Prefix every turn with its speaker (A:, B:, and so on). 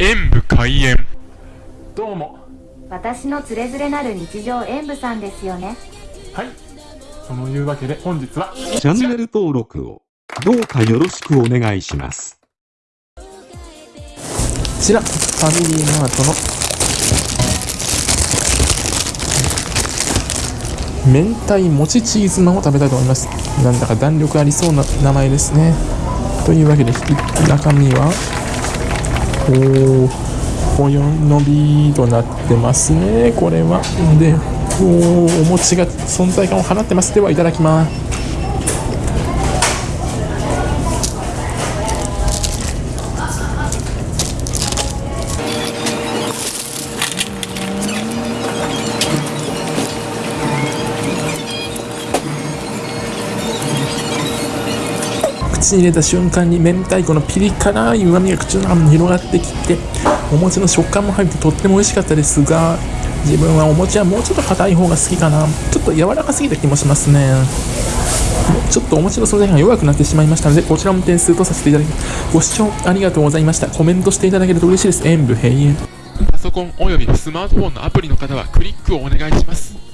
A: 演武開演。
B: どうも。
C: 私のつれづれなる日常演舞さんですよね。
B: はい。そのいうわけで本日は
D: チャンネル登録をどうかよろしくお願いします。
B: こちらファミリーマートの明太もちチーズナンを食べたいと思います。なんだか弾力ありそうな名前ですね。というわけで中身はおおほよのびとなってますねこれはでおお餅が存在感を放ってますではいただきます口に入れた瞬間に明太子のピリ辛い旨味が口の中に広がってきてお餅の食感も入ってとっても美味しかったですが自分はお餅はもうちょっと硬い方が好きかな。ちょっと柔らかすぎた気もしますね。ちょっとお餅の素材が弱くなってしまいましたのでこちらも点数とさせていただきますご視聴ありがとうございました。コメントしていただけると嬉しいです。演武閉園
A: パソコンおよびスマートフォンのアプリの方はクリックをお願いします。